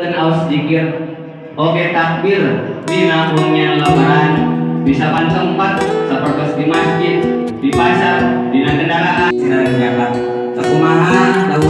dan aus oke takbir di nahunnya lebaran. Di saban tempat seperti di masjid di pasar di kendaraan. Sinar nyabat Takumaha Dawuhan